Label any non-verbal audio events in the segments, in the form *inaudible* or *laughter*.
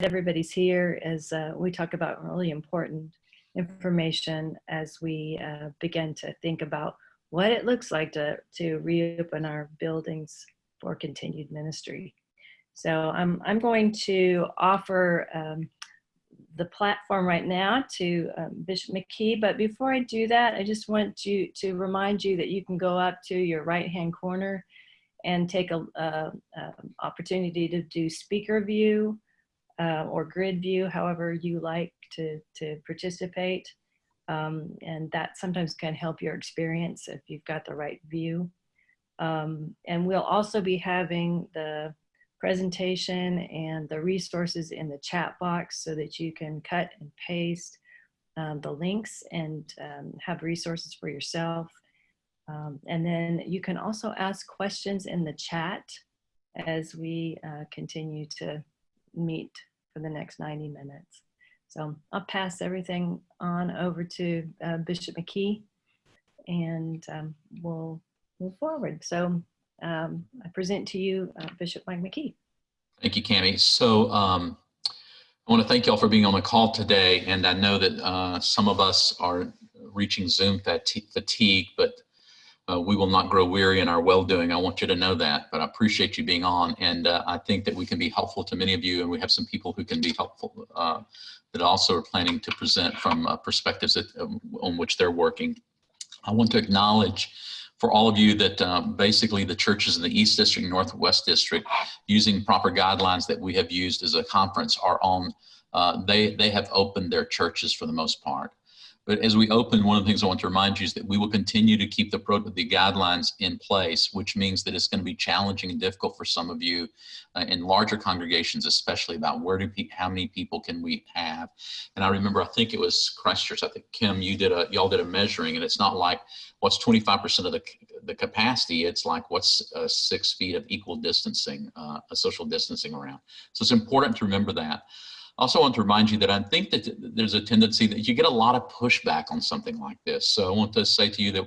everybody's here as uh, we talk about really important information as we uh, begin to think about what it looks like to, to reopen our buildings for continued ministry. So I'm, I'm going to offer um, the platform right now to um, Bishop McKee, but before I do that, I just want you to remind you that you can go up to your right-hand corner and take a, a, a opportunity to do speaker view uh, or grid view, however you like to, to participate. Um, and that sometimes can help your experience if you've got the right view. Um, and we'll also be having the presentation and the resources in the chat box so that you can cut and paste um, the links and um, have resources for yourself. Um, and then you can also ask questions in the chat as we uh, continue to meet for the next 90 minutes. So I'll pass everything on over to uh, Bishop McKee and um, we'll move forward. So um, I present to you uh, Bishop Mike McKee. Thank you, Cami. So um, I want to thank y'all for being on the call today. And I know that uh, some of us are reaching Zoom fatigue, but uh, we will not grow weary in our well-doing. I want you to know that, but I appreciate you being on. And uh, I think that we can be helpful to many of you, and we have some people who can be helpful uh, that also are planning to present from uh, perspectives that, um, on which they're working. I want to acknowledge for all of you that um, basically the churches in the East District, Northwest District, using proper guidelines that we have used as a conference are on, uh, they, they have opened their churches for the most part. But as we open, one of the things I want to remind you is that we will continue to keep the, the guidelines in place, which means that it's going to be challenging and difficult for some of you uh, in larger congregations, especially about where do how many people can we have. And I remember, I think it was Christchurch. I think Kim, you did a y'all did a measuring, and it's not like what's 25% of the the capacity. It's like what's uh, six feet of equal distancing, uh, a social distancing around. So it's important to remember that also want to remind you that I think that there's a tendency that you get a lot of pushback on something like this. So I want to say to you that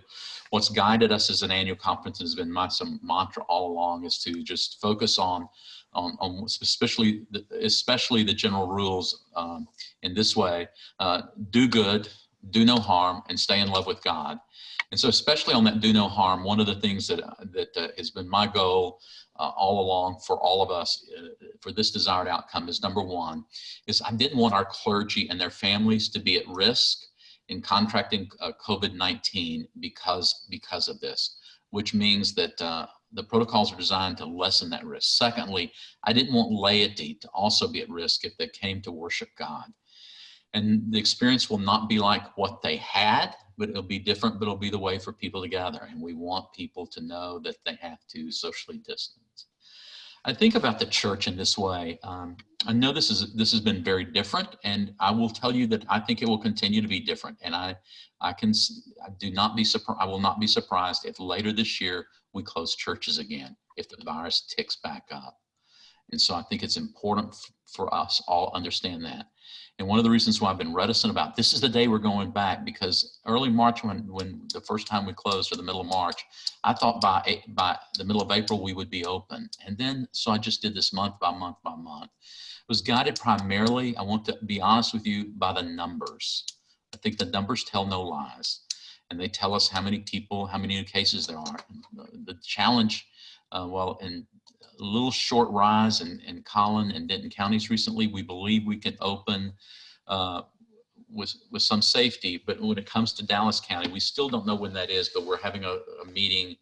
what's guided us as an annual conference has been my some mantra all along is to just focus on on, on especially the, especially the general rules um, in this way uh, do good do no harm and stay in love with God and so especially on that do no harm one of the things that that uh, has been my goal uh, all along for all of us uh, for this desired outcome is number one, is I didn't want our clergy and their families to be at risk in contracting uh, COVID-19 because, because of this, which means that uh, the protocols are designed to lessen that risk. Secondly, I didn't want laity to also be at risk if they came to worship God. And the experience will not be like what they had, but it'll be different, but it'll be the way for people to gather. And we want people to know that they have to socially distance. I think about the church in this way. Um, I know this is this has been very different, and I will tell you that I think it will continue to be different. And I, I can, I do not be. I will not be surprised if later this year we close churches again if the virus ticks back up. And so I think it's important for us all understand that. And one of the reasons why I've been reticent about this is the day we're going back because early March, when, when the first time we closed or the middle of March, I thought by, by the middle of April we would be open. And then, so I just did this month by month by month. It was guided primarily, I want to be honest with you, by the numbers. I think the numbers tell no lies. And they tell us how many people, how many new cases there are. The challenge, uh, well, in little short rise in, in Collin and Denton counties recently. We believe we can open uh, with, with some safety, but when it comes to Dallas County, we still don't know when that is, but we're having a, a meeting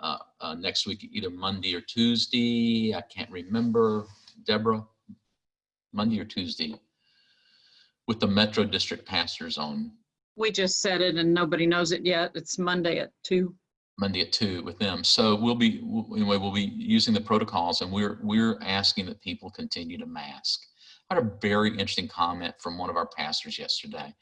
uh, uh, next week, either Monday or Tuesday. I can't remember, Deborah, Monday or Tuesday, with the Metro District pastors on. We just said it and nobody knows it yet. It's Monday at two. Monday at two with them. So we'll be anyway. We'll be using the protocols, and we're we're asking that people continue to mask. I had a very interesting comment from one of our pastors yesterday,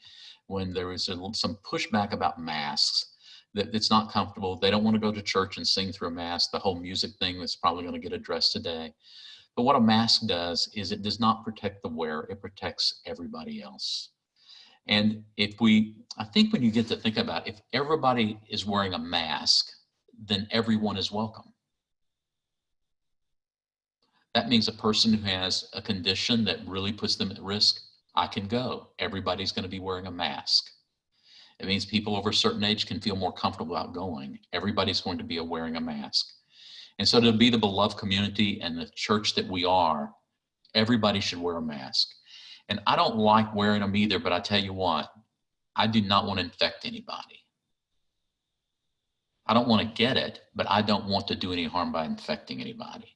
when there was a, some pushback about masks. That it's not comfortable. They don't want to go to church and sing through a mask. The whole music thing that's probably going to get addressed today. But what a mask does is it does not protect the wearer. It protects everybody else. And if we, I think when you get to think about if everybody is wearing a mask, then everyone is welcome. That means a person who has a condition that really puts them at risk, I can go. Everybody's going to be wearing a mask. It means people over a certain age can feel more comfortable about going. Everybody's going to be wearing a mask. And so to be the beloved community and the church that we are, everybody should wear a mask. And I don't like wearing them either, but I tell you what, I do not want to infect anybody. I don't want to get it, but I don't want to do any harm by infecting anybody.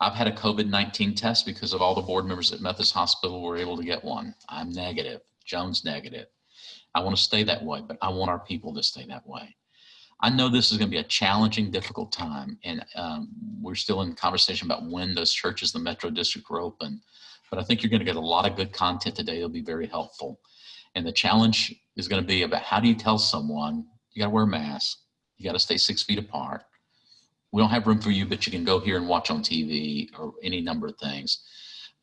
I've had a COVID-19 test because of all the board members at Methodist Hospital were able to get one. I'm negative, Jones negative. I want to stay that way, but I want our people to stay that way. I know this is going to be a challenging, difficult time, and um, we're still in conversation about when those churches, the Metro District, are open. But I think you're going to get a lot of good content today. It'll be very helpful. And the challenge is going to be about how do you tell someone you got to wear a mask, you got to stay six feet apart. We don't have room for you, but you can go here and watch on TV or any number of things.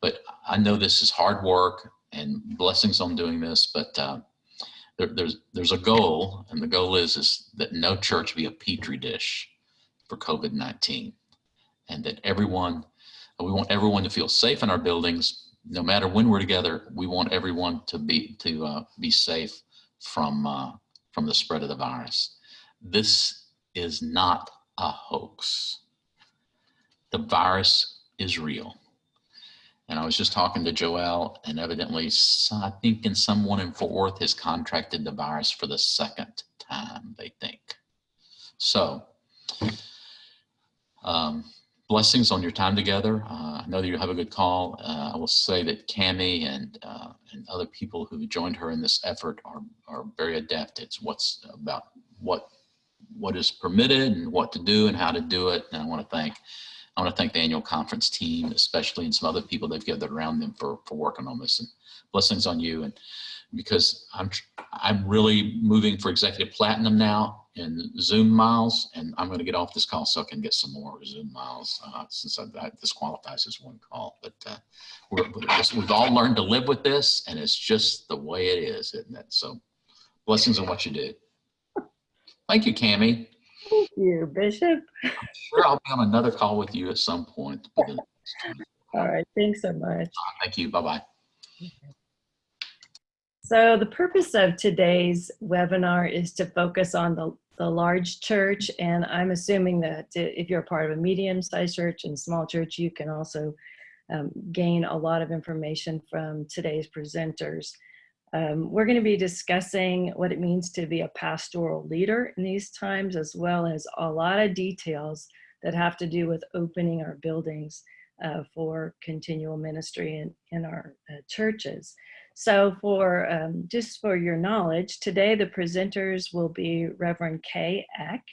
But I know this is hard work and blessings on doing this, but uh, there, there's there's a goal, and the goal is is that no church be a petri dish for COVID-19, and that everyone we want everyone to feel safe in our buildings, no matter when we're together. We want everyone to be to uh, be safe from uh, from the spread of the virus. This is not a hoax. The virus is real. And I was just talking to Joel and evidently, I think in someone in Fort Worth has contracted the virus for the second time, they think. So um, blessings on your time together. Uh, I know that you have a good call. Uh, I will say that Cami and uh, and other people who joined her in this effort are are very adept. It's what's about what what is permitted and what to do and how to do it. And I want to thank I want to thank the annual conference team, especially and some other people they've gathered around them for for working on this. And blessings on you. And because I'm I'm really moving for executive platinum now in Zoom miles, and I'm going to get off this call so I can get some more Zoom miles uh, since I, that this qualifies as one call. But uh, just- we've all learned to live with this, and it's just the way it is, isn't it? So blessings on what you do. Thank you, Cami. Thank you, Bishop. Sure, I'll be on another call with you at some point. *laughs* All right, thanks so much. Thank you. Bye-bye. So the purpose of today's webinar is to focus on the, the large church. And I'm assuming that if you're a part of a medium-sized church and small church, you can also um, gain a lot of information from today's presenters. Um, we're going to be discussing what it means to be a pastoral leader in these times, as well as a lot of details that have to do with opening our buildings uh, for continual ministry in, in our uh, churches. So for um, just for your knowledge, today the presenters will be Reverend Kay Eck,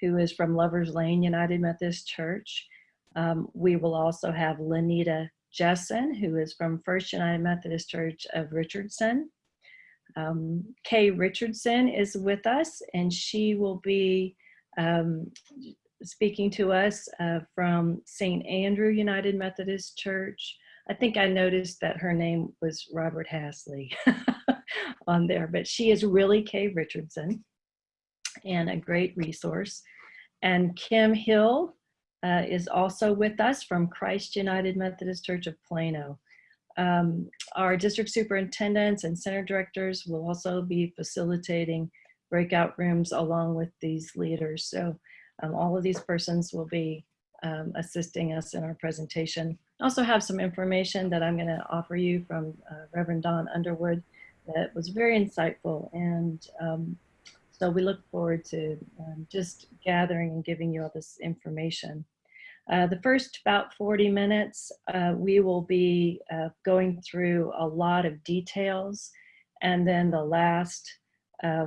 who is from Lovers Lane United Methodist Church. Um, we will also have Lenita Jessen, who is from First United Methodist Church of Richardson. Um, Kay Richardson is with us, and she will be um, speaking to us uh, from St. Andrew United Methodist Church. I think I noticed that her name was Robert Hasley *laughs* on there, but she is really Kay Richardson and a great resource. And Kim Hill uh, is also with us from Christ United Methodist Church of Plano. Um, our district superintendents and center directors will also be facilitating breakout rooms along with these leaders. So um, all of these persons will be um, assisting us in our presentation. I also have some information that I'm going to offer you from uh, Reverend Don Underwood that was very insightful. And um, so we look forward to um, just gathering and giving you all this information. Uh, the first about 40 minutes, uh, we will be uh, going through a lot of details. And then the last uh,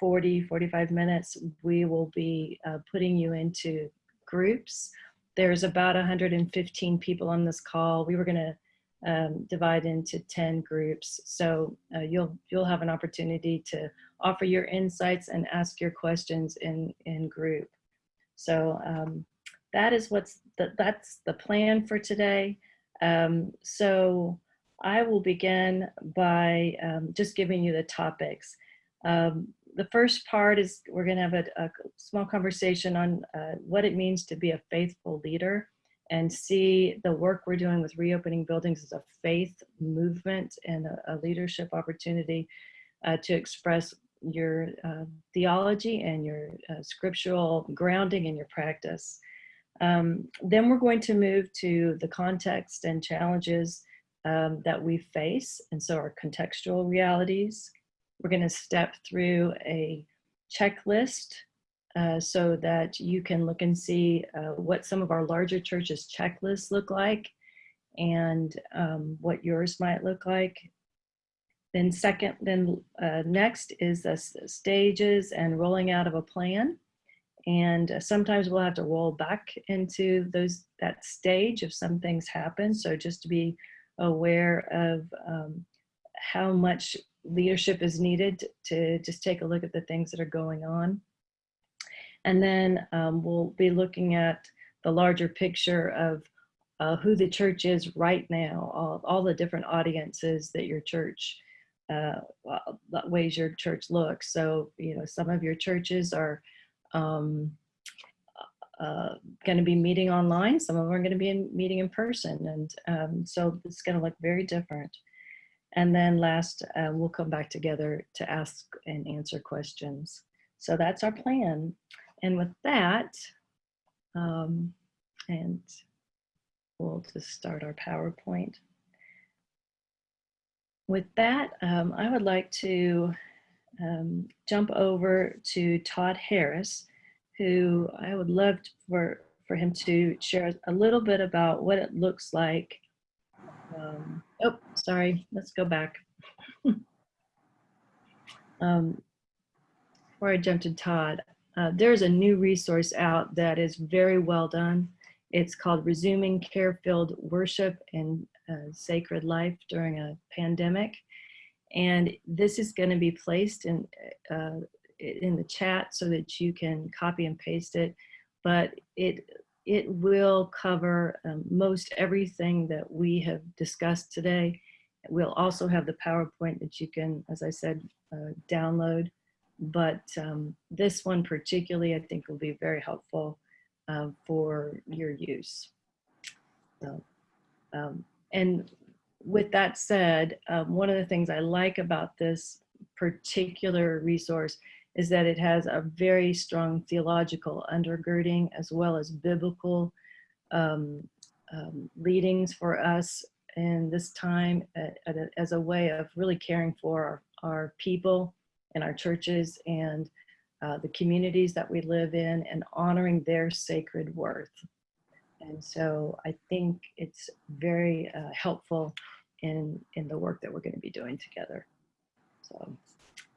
40, 45 minutes, we will be uh, putting you into groups. There's about 115 people on this call. We were going to um, divide into 10 groups. So uh, you'll you'll have an opportunity to offer your insights and ask your questions in in group. So um, that is what's the, that's the plan for today. Um, so I will begin by um, just giving you the topics. Um, the first part is we're going to have a, a, small conversation on uh, what it means to be a faithful leader and see the work we're doing with reopening buildings as a faith movement and a, a leadership opportunity uh, to express your uh, theology and your uh, scriptural grounding in your practice. Um, then we're going to move to the context and challenges um, that we face, and so our contextual realities. We're going to step through a checklist uh, so that you can look and see uh, what some of our larger churches checklists look like and um, what yours might look like. Then second, then uh, next is the stages and rolling out of a plan. And uh, sometimes we'll have to roll back into those that stage if some things happen. So just to be aware of um, how much leadership is needed to just take a look at the things that are going on. And then um, we'll be looking at the larger picture of uh, who the church is right now, all, all the different audiences that your church, uh, ways your church looks. So, you know, some of your churches are um, uh, going to be meeting online. Some of them are going to be in, meeting in person. And um, so it's going to look very different. And then last, uh, we'll come back together to ask and answer questions. So that's our plan. And with that, um, and we'll just start our PowerPoint. With that, um, I would like to um, jump over to Todd Harris, who I would love for, for him to share a little bit about what it looks like. Um, oh, sorry, let's go back. *laughs* um, before I jump to Todd, uh, there's a new resource out that is very well done. It's called Resuming Care-Filled Worship and uh, Sacred Life During a Pandemic. And this is going to be placed in, uh, in the chat so that you can copy and paste it. But it, it will cover um, most everything that we have discussed today. We'll also have the PowerPoint that you can, as I said, uh, download but um, this one particularly I think will be very helpful uh, for your use. So, um, and with that said, um, one of the things I like about this particular resource is that it has a very strong theological undergirding as well as biblical um, um, leadings for us in this time uh, as a way of really caring for our, our people and our churches and uh, the communities that we live in and honoring their sacred worth. And so I think it's very uh, helpful in, in the work that we're going to be doing together. So,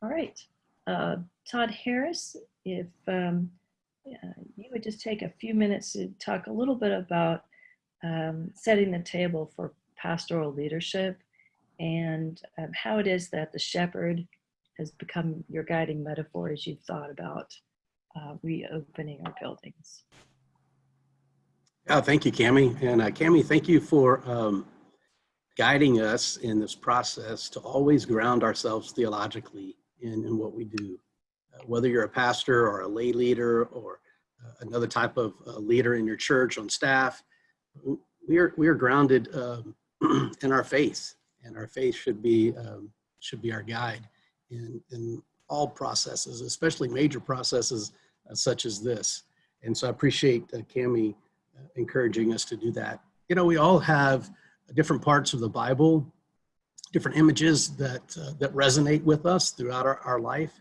all right. Uh, Todd Harris, if um, you would just take a few minutes to talk a little bit about um, setting the table for pastoral leadership and um, how it is that the shepherd has become your guiding metaphor as you've thought about uh, reopening our buildings. Oh, thank you, Cami. And uh, Cami, thank you for um, guiding us in this process to always ground ourselves theologically in, in what we do. Uh, whether you're a pastor or a lay leader or uh, another type of uh, leader in your church on staff, we are, we are grounded um, *clears throat* in our faith and our faith should be, um, should be our guide in, in all processes, especially major processes uh, such as this. And so I appreciate uh, Cami uh, encouraging us to do that. You know, we all have different parts of the Bible, different images that, uh, that resonate with us throughout our, our life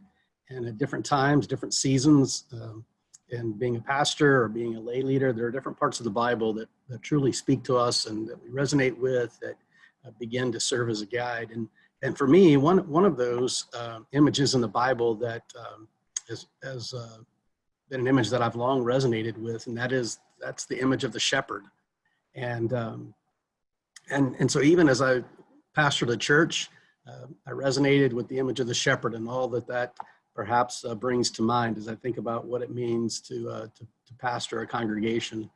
and at different times, different seasons. Um, and being a pastor or being a lay leader, there are different parts of the Bible that, that truly speak to us and that we resonate with, that uh, begin to serve as a guide. And and for me, one, one of those uh, images in the Bible that um, has, has uh, been an image that I've long resonated with, and that is, that's the image of the shepherd. And, um, and, and so even as I pastored a church, uh, I resonated with the image of the shepherd and all that that perhaps uh, brings to mind as I think about what it means to, uh, to, to pastor a congregation.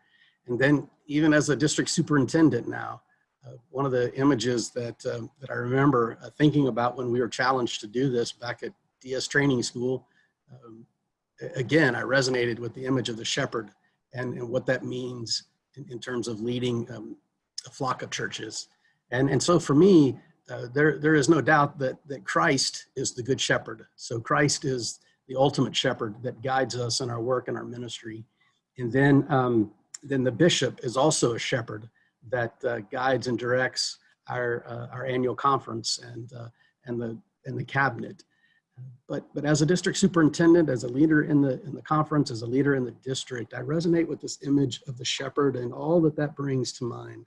And then even as a district superintendent now, uh, one of the images that, um, that I remember uh, thinking about when we were challenged to do this back at DS training school, um, again, I resonated with the image of the shepherd and, and what that means in, in terms of leading um, a flock of churches. And, and so for me, uh, there, there is no doubt that, that Christ is the good shepherd. So Christ is the ultimate shepherd that guides us in our work and our ministry. And then, um, then the bishop is also a shepherd that uh, guides and directs our, uh, our annual conference and, uh, and, the, and the cabinet. But, but as a district superintendent, as a leader in the, in the conference, as a leader in the district, I resonate with this image of the shepherd and all that that brings to mind.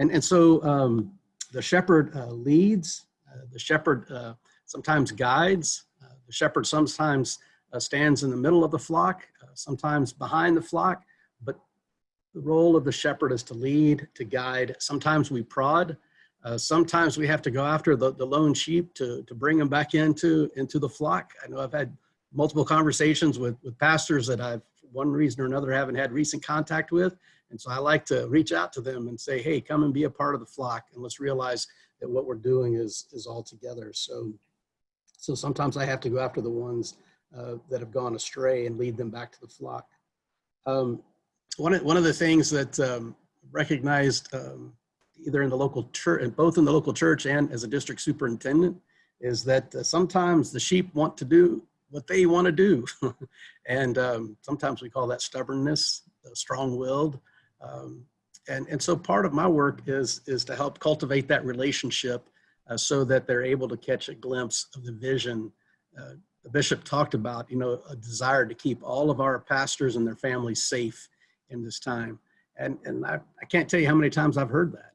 And, and so um, the shepherd uh, leads, uh, the shepherd uh, sometimes guides, uh, the shepherd sometimes uh, stands in the middle of the flock, uh, sometimes behind the flock, but the role of the shepherd is to lead, to guide. Sometimes we prod, sometimes we have to go after the, the lone sheep to, to bring them back into, into the flock. I know I've had multiple conversations with, with pastors that I've, one reason or another, haven't had recent contact with. And so I like to reach out to them and say, hey, come and be a part of the flock. And let's realize that what we're doing is, is all together. So, so sometimes I have to go after the ones uh, that have gone astray and lead them back to the flock. Um, one, of, one of the things that um, recognized um, either in the local church, both in the local church and as a district superintendent, is that uh, sometimes the sheep want to do what they want to do. *laughs* and um, sometimes we call that stubbornness, strong-willed. Um, and, and so part of my work is, is to help cultivate that relationship uh, so that they're able to catch a glimpse of the vision. Uh, the bishop talked about, you know, a desire to keep all of our pastors and their families safe in this time. And, and I, I can't tell you how many times I've heard that.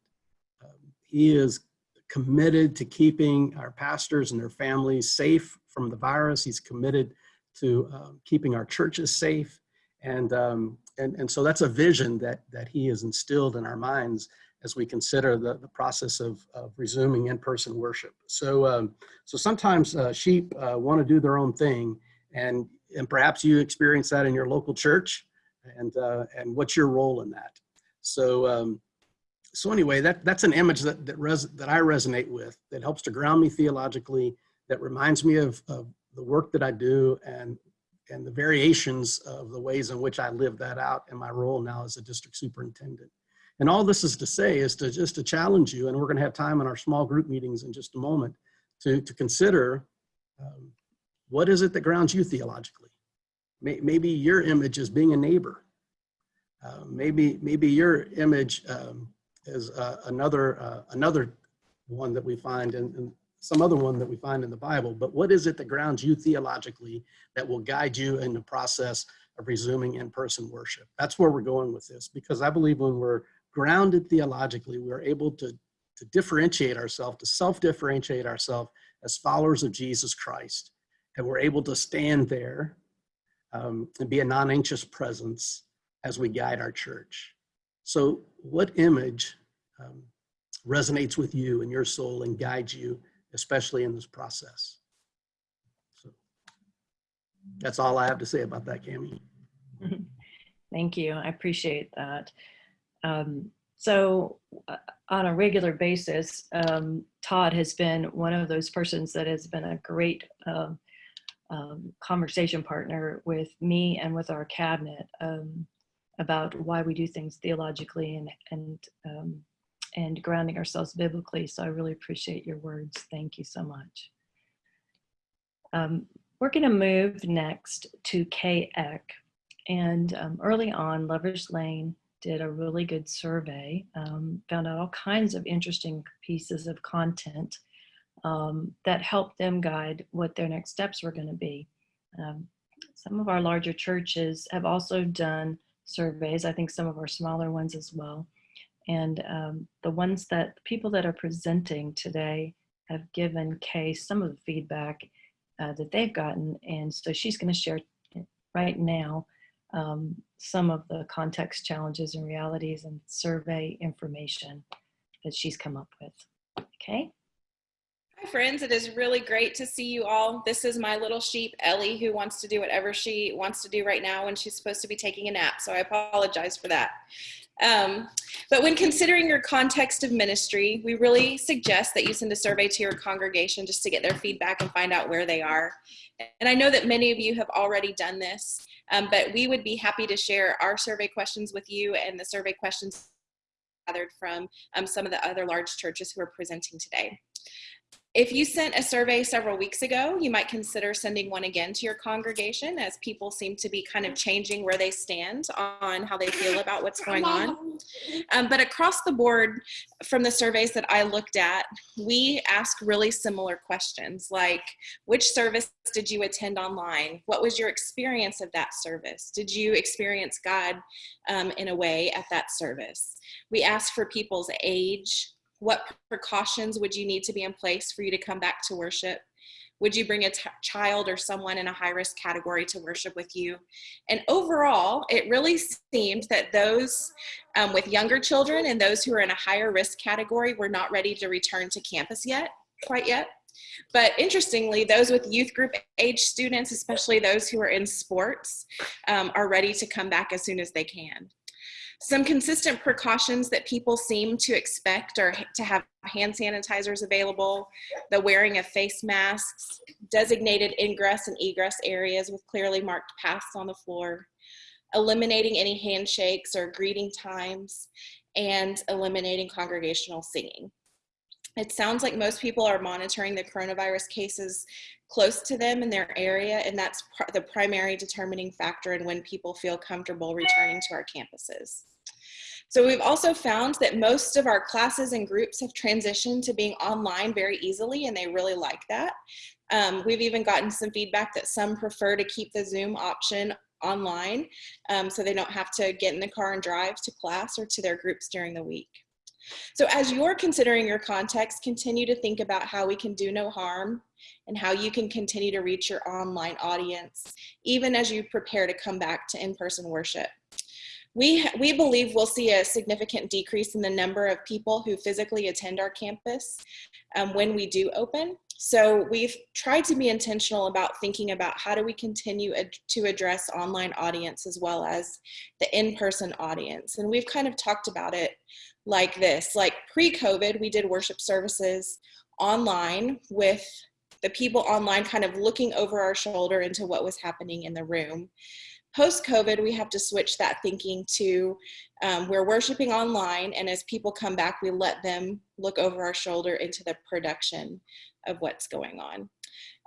Um, he is committed to keeping our pastors and their families safe from the virus. He's committed to um, keeping our churches safe. And, um, and, and so that's a vision that, that he has instilled in our minds as we consider the, the process of, of resuming in-person worship. So, um, so sometimes uh, sheep uh, want to do their own thing and, and perhaps you experience that in your local church and, uh, and what's your role in that? So, um, so anyway, that, that's an image that, that, res, that I resonate with, that helps to ground me theologically, that reminds me of, of the work that I do and, and the variations of the ways in which I live that out in my role now as a district superintendent. And all this is to say is to just to challenge you, and we're gonna have time in our small group meetings in just a moment, to, to consider um, what is it that grounds you theologically? Maybe your image is being a neighbor. Uh, maybe, maybe your image um, is uh, another, uh, another one that we find in, in, some other one that we find in the Bible, but what is it that grounds you theologically that will guide you in the process of resuming in-person worship? That's where we're going with this, because I believe when we're grounded theologically, we're able to, to differentiate ourselves, to self-differentiate ourselves as followers of Jesus Christ. And we're able to stand there um, and be a non-anxious presence as we guide our church. So what image um, resonates with you and your soul and guides you, especially in this process? So that's all I have to say about that, Cami. *laughs* Thank you. I appreciate that. Um, so uh, on a regular basis, um, Todd has been one of those persons that has been a great um, um, conversation partner with me and with our cabinet um, about why we do things theologically and and um, and grounding ourselves biblically. So I really appreciate your words. Thank you so much. Um, we're going to move next to Kay Eck. And um, early on, Lovers Lane did a really good survey, um, found out all kinds of interesting pieces of content um, that helped them guide what their next steps were going to be. Um, some of our larger churches have also done surveys, I think some of our smaller ones as well. And um, the ones that people that are presenting today have given Kay some of the feedback uh, that they've gotten. And so she's going to share right now um, some of the context challenges and realities and survey information that she's come up with. Okay. Hi friends, it is really great to see you all. This is my little sheep, Ellie, who wants to do whatever she wants to do right now when she's supposed to be taking a nap. So I apologize for that. Um, but when considering your context of ministry, we really suggest that you send a survey to your congregation just to get their feedback and find out where they are. And I know that many of you have already done this, um, but we would be happy to share our survey questions with you and the survey questions gathered from um, some of the other large churches who are presenting today. If you sent a survey several weeks ago, you might consider sending one again to your congregation as people seem to be kind of changing where they stand on how they feel about what's going on. Um, but across the board, from the surveys that I looked at, we ask really similar questions like which service did you attend online? What was your experience of that service? Did you experience God um, in a way at that service? We ask for people's age, what precautions would you need to be in place for you to come back to worship? Would you bring a child or someone in a high risk category to worship with you? And overall, it really seemed that those um, with younger children and those who are in a higher risk category were not ready to return to campus yet, quite yet. But interestingly, those with youth group age students, especially those who are in sports, um, are ready to come back as soon as they can. Some consistent precautions that people seem to expect are to have hand sanitizers available, the wearing of face masks, designated ingress and egress areas with clearly marked paths on the floor, eliminating any handshakes or greeting times, and eliminating congregational singing. It sounds like most people are monitoring the coronavirus cases close to them in their area, and that's pr the primary determining factor in when people feel comfortable returning to our campuses. So we've also found that most of our classes and groups have transitioned to being online very easily, and they really like that. Um, we've even gotten some feedback that some prefer to keep the Zoom option online, um, so they don't have to get in the car and drive to class or to their groups during the week. So as you're considering your context, continue to think about how we can do no harm and how you can continue to reach your online audience, even as you prepare to come back to in-person worship. We, we believe we'll see a significant decrease in the number of people who physically attend our campus um, when we do open. So we've tried to be intentional about thinking about how do we continue ad to address online audience as well as the in-person audience. And we've kind of talked about it like this, like pre-COVID, we did worship services online with the people online kind of looking over our shoulder into what was happening in the room. Post-COVID, we have to switch that thinking to um, we're worshiping online and as people come back, we let them look over our shoulder into the production of what's going on.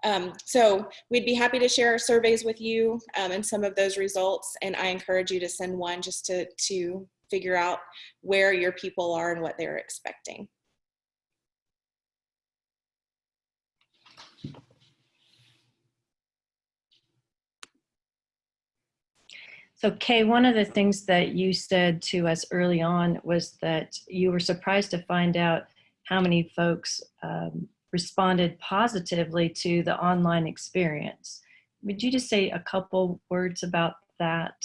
Um, so we'd be happy to share our surveys with you um, and some of those results. And I encourage you to send one just to, to figure out where your people are and what they're expecting. So Kay, one of the things that you said to us early on was that you were surprised to find out how many folks um, responded positively to the online experience. Would you just say a couple words about that?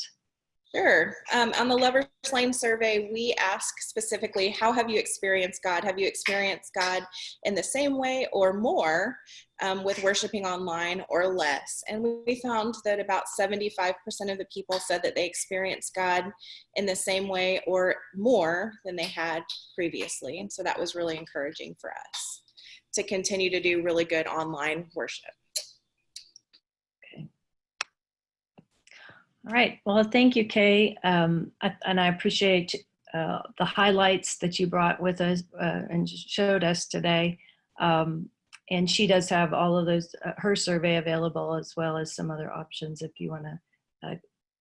Sure. Um, on the Lover's Lane survey, we ask specifically, how have you experienced God? Have you experienced God in the same way or more um, with worshiping online or less? And we found that about 75% of the people said that they experienced God in the same way or more than they had previously. And so that was really encouraging for us to continue to do really good online worship. All right. Well, thank you, Kay. Um, I, and I appreciate uh, the highlights that you brought with us uh, and showed us today. Um, and she does have all of those, uh, her survey available as well as some other options if you want to uh,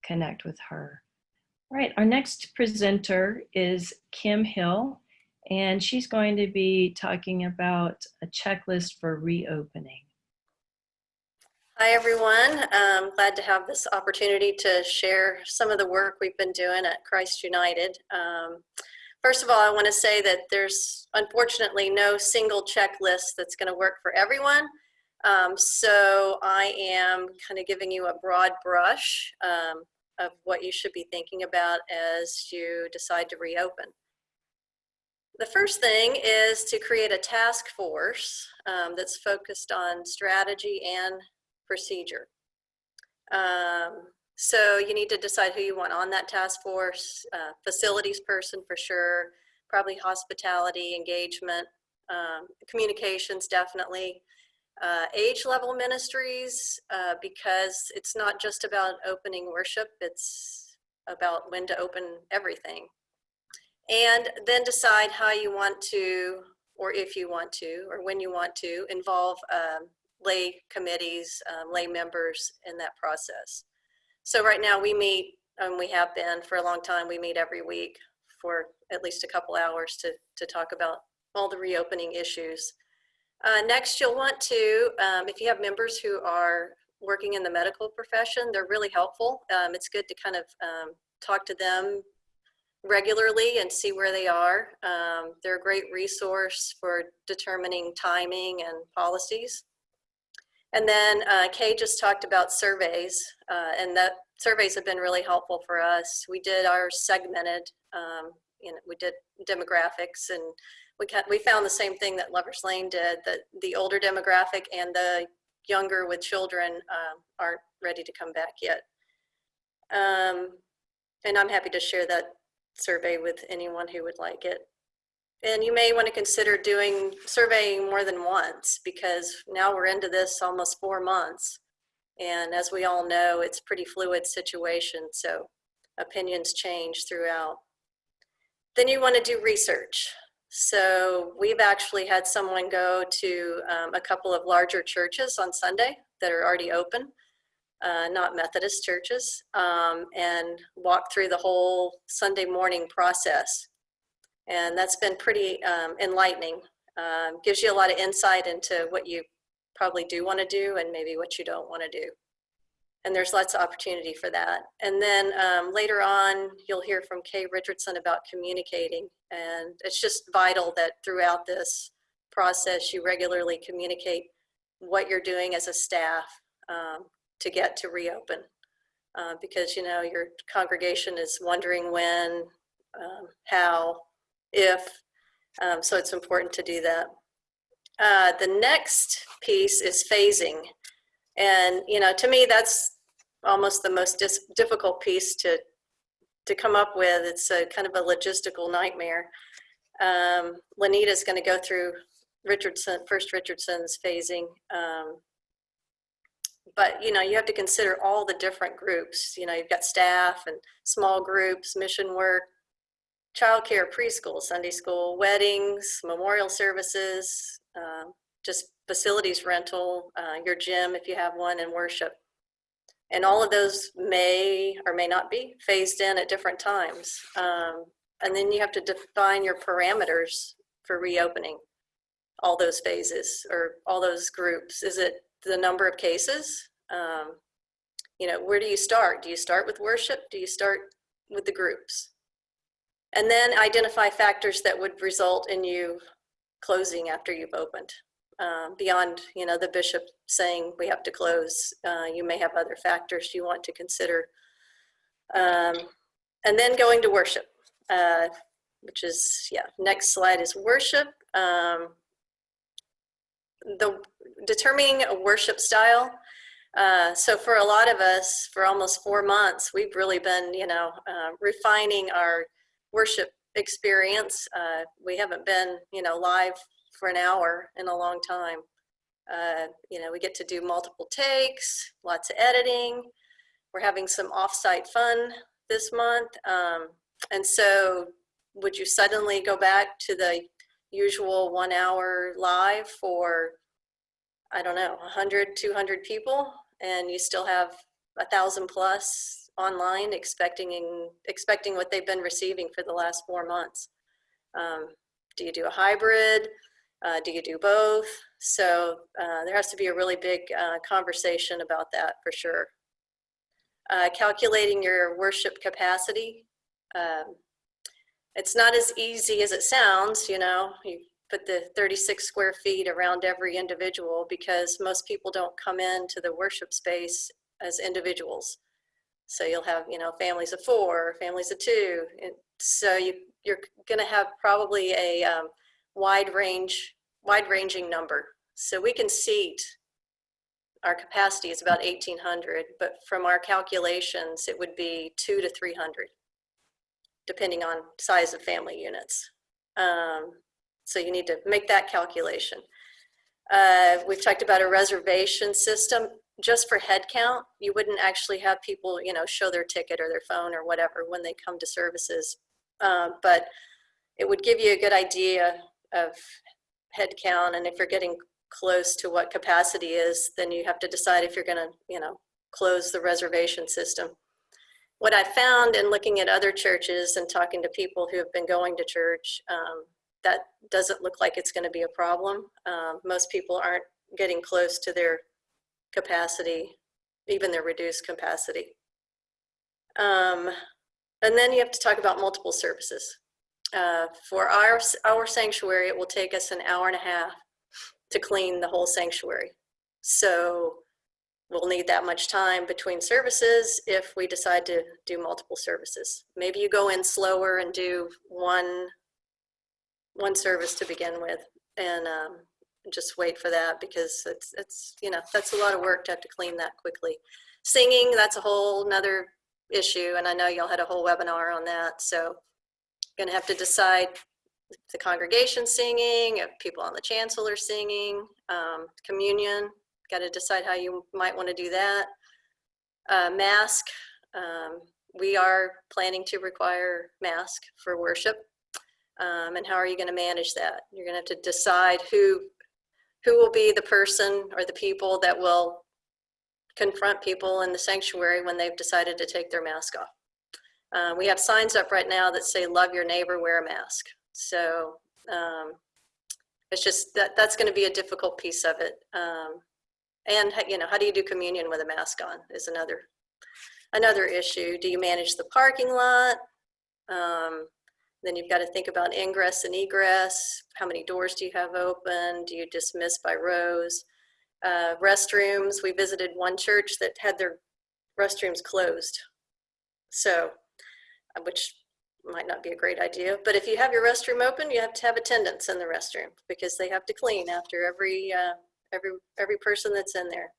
connect with her. All right. Our next presenter is Kim Hill, and she's going to be talking about a checklist for reopening. Hi, everyone. I'm glad to have this opportunity to share some of the work we've been doing at Christ United. Um, first of all, I want to say that there's unfortunately no single checklist that's going to work for everyone. Um, so I am kind of giving you a broad brush um, of what you should be thinking about as you decide to reopen. The first thing is to create a task force um, that's focused on strategy and procedure. Um, So you need to decide who you want on that task force, uh, facilities person for sure, probably hospitality, engagement, um, communications definitely. Uh, age level ministries, uh, because it's not just about opening worship, it's about when to open everything. And then decide how you want to, or if you want to, or when you want to involve um, lay committees, um, lay members in that process. So right now we meet, and we have been for a long time, we meet every week for at least a couple hours to, to talk about all the reopening issues. Uh, next, you'll want to, um, if you have members who are working in the medical profession, they're really helpful. Um, it's good to kind of um, talk to them regularly and see where they are. Um, they're a great resource for determining timing and policies. And then uh, Kay just talked about surveys, uh, and that surveys have been really helpful for us. We did our segmented, um, you know, we did demographics, and we we found the same thing that Lovers Lane did. That the older demographic and the younger with children um, aren't ready to come back yet. Um, and I'm happy to share that survey with anyone who would like it. And you may want to consider doing surveying more than once because now we're into this almost four months. And as we all know, it's pretty fluid situation, so opinions change throughout. Then you want to do research. So we've actually had someone go to um, a couple of larger churches on Sunday that are already open, uh, not Methodist churches, um, and walk through the whole Sunday morning process and that's been pretty um, enlightening. Um, gives you a lot of insight into what you probably do want to do and maybe what you don't want to do. And there's lots of opportunity for that. And then um, later on, you'll hear from Kay Richardson about communicating. And it's just vital that throughout this process, you regularly communicate what you're doing as a staff um, to get to reopen. Uh, because, you know, your congregation is wondering when, um, how, if. Um, so it's important to do that. Uh, the next piece is phasing. And, you know, to me, that's almost the most difficult piece to, to come up with. It's a kind of a logistical nightmare. Um, Lanita's going to go through Richardson, first Richardson's phasing. Um, but, you know, you have to consider all the different groups. You know, you've got staff and small groups, mission work, childcare, preschool, Sunday school, weddings, memorial services, um, just facilities rental, uh, your gym if you have one, and worship. And all of those may or may not be phased in at different times. Um, and then you have to define your parameters for reopening all those phases or all those groups. Is it the number of cases? Um, you know, where do you start? Do you start with worship? Do you start with the groups? And then identify factors that would result in you closing after you've opened. Um, beyond, you know, the bishop saying we have to close, uh, you may have other factors you want to consider. Um, and then going to worship, uh, which is, yeah, next slide is worship. Um, the determining a worship style. Uh, so for a lot of us, for almost four months, we've really been, you know, uh, refining our worship experience. Uh, we haven't been, you know, live for an hour in a long time. Uh, you know, we get to do multiple takes, lots of editing. We're having some offsite fun this month. Um, and so would you suddenly go back to the usual one hour live for, I don't know, 100, 200 people and you still have a thousand plus online expecting expecting what they've been receiving for the last four months. Um, do you do a hybrid? Uh, do you do both? So uh, there has to be a really big uh, conversation about that for sure. Uh, calculating your worship capacity. Um, it's not as easy as it sounds, you know, you put the 36 square feet around every individual because most people don't come into the worship space as individuals. So you'll have, you know, families of four, families of two. And so you, you're going to have probably a um, wide range, wide ranging number. So we can seat our capacity is about 1,800, but from our calculations, it would be two to 300, depending on size of family units. Um, So you need to make that calculation. Uh, We've talked about a reservation system. Just for head count, you wouldn't actually have people, you know, show their ticket or their phone or whatever when they come to services. Um, But it would give you a good idea of head count, and if you're getting close to what capacity is, then you have to decide if you're gonna, you know, close the reservation system. What I found in looking at other churches and talking to people who have been going to church, um, that doesn't look like it's gonna be a problem. Um, most people aren't getting close to their capacity, even their reduced capacity. Um, and then you have to talk about multiple services. Uh, for our, our sanctuary, it will take us an hour and a half to clean the whole sanctuary. So we'll need that much time between services if we decide to do multiple services. Maybe you go in slower and do one, one service to begin with and um, just wait for that because it's, it's, you know, that's a lot of work to have to clean that quickly. Singing, that's a whole nother issue. And I know y'all had a whole webinar on that. So gonna have to decide the congregation singing, if people on the chancel are singing, um, communion, got to decide how you might want to do that. Uh, mask, um, we are planning to require mask for worship. Um, and how are you going to manage that? You're going to have to decide who, who will be the person or the people that will confront people in the sanctuary when they've decided to take their mask off. Uh, we have signs up right now that say, love your neighbor, wear a mask. So um, it's just that that's going to be a difficult piece of it. Um, and you know, how do you do communion with a mask on is another another issue. Do you manage the parking lot? Um, then you've got to think about ingress and egress. How many doors do you have open? Do you dismiss by rows? Uh, restrooms. We visited one church that had their restrooms closed. So, uh, which might not be a great idea, but if you have your restroom open, you have to have attendants in the restroom because they have to clean after every, uh, every, every person that's in there.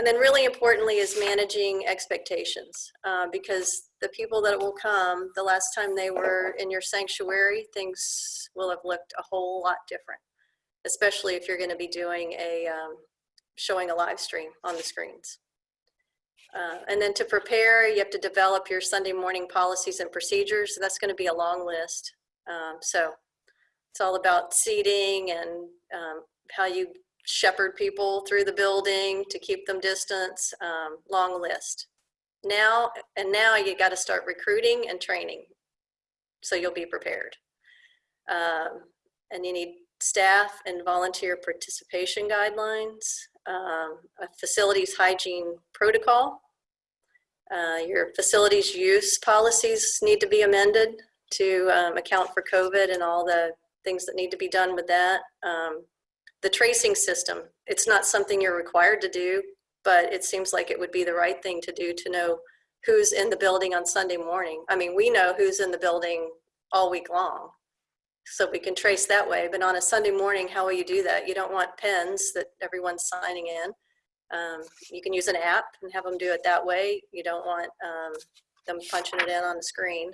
And then really importantly is managing expectations uh, because the people that will come, the last time they were in your sanctuary, things will have looked a whole lot different, especially if you're gonna be doing a, um, showing a live stream on the screens. Uh, and then to prepare, you have to develop your Sunday morning policies and procedures. That's going to be a long list. Um, so it's all about seating and um, how you shepherd people through the building to keep them distance. Um, long list. Now and now you got to start recruiting and training, so you'll be prepared. Um, and you need staff and volunteer participation guidelines um, a facilities hygiene protocol. Uh, your facilities use policies need to be amended to um, account for COVID and all the things that need to be done with that. The tracing system, it's not something you're required to do, but it seems like it would be the right thing to do to know who's in the building on Sunday morning. I mean, we know who's in the building all week long so we can trace that way. But on a Sunday morning, how will you do that? You don't want pens that everyone's signing in. Um, you can use an app and have them do it that way. You don't want um, them punching it in on the screen.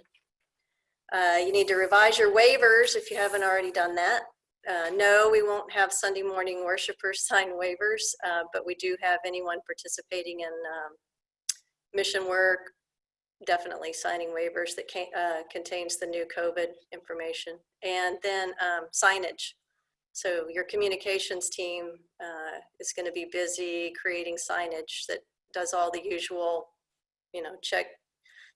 Uh, you need to revise your waivers if you haven't already done that. Uh, no, we won't have Sunday morning worshipers sign waivers, uh, but we do have anyone participating in um, mission work, definitely signing waivers that can, uh, contains the new COVID information. And then um, signage. So your communications team uh, is going to be busy creating signage that does all the usual, you know, check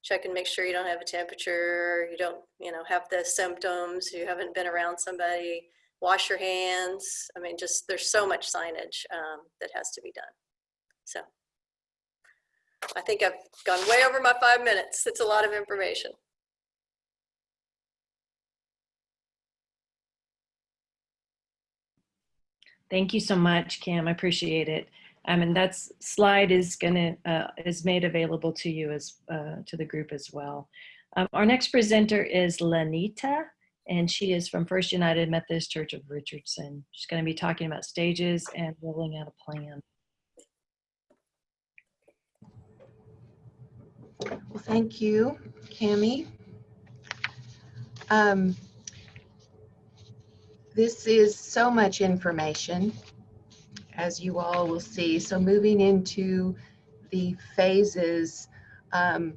check and make sure you don't have a temperature, you don't, you know, have the symptoms, you haven't been around somebody, wash your hands. I mean, just there's so much signage um, that has to be done. So I think I've gone way over my five minutes. It's a lot of information. Thank you so much, Cam. I appreciate it. Um, and that slide is gonna uh, is made available to you as uh, to the group as well. Um, our next presenter is Lanita, and she is from First United Methodist Church of Richardson. She's going to be talking about stages and rolling out a plan. Well, thank you, Cami. Um, this is so much information, as you all will see. So moving into the phases, um,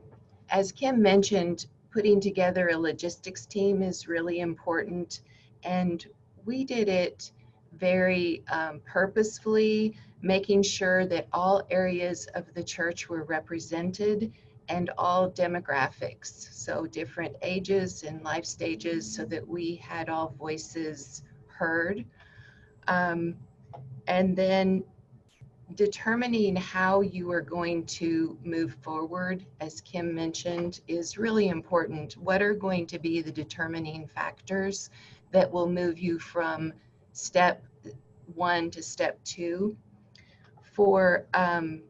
as Kim mentioned, putting together a logistics team is really important. And we did it very um, purposefully, making sure that all areas of the church were represented and all demographics, so different ages and life stages, so that we had all voices heard. Um, and then determining how you are going to move forward, as Kim mentioned, is really important. What are going to be the determining factors that will move you from step one to step two? For um,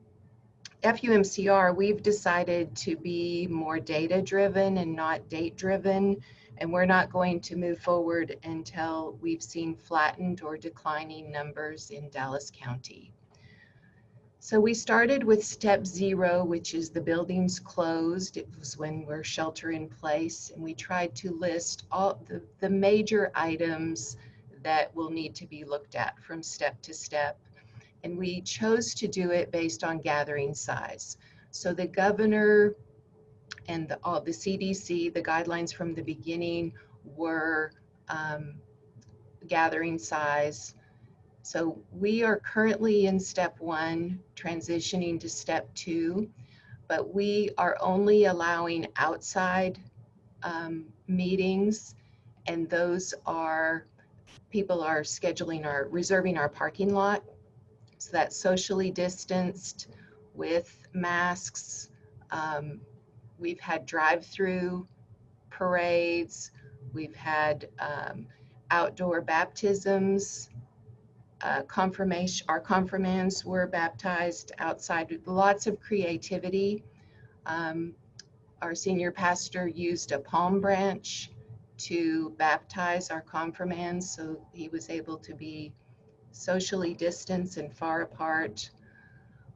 FUMCR, we've decided to be more data driven and not date driven. And we're not going to move forward until we've seen flattened or declining numbers in Dallas County. So we started with step zero, which is the buildings closed. It was when we're shelter in place. And we tried to list all the, the major items that will need to be looked at from step to step and we chose to do it based on gathering size. So the governor and the, all the CDC, the guidelines from the beginning were um, gathering size. So we are currently in step one, transitioning to step two, but we are only allowing outside um, meetings, and those are people are scheduling our reserving our parking lot so that's socially distanced with masks. Um, we've had drive-through parades. We've had um, outdoor baptisms. Uh, confirmation, our confirmands were baptized outside with lots of creativity. Um, our senior pastor used a palm branch to baptize our confirmands, so he was able to be socially distanced and far apart.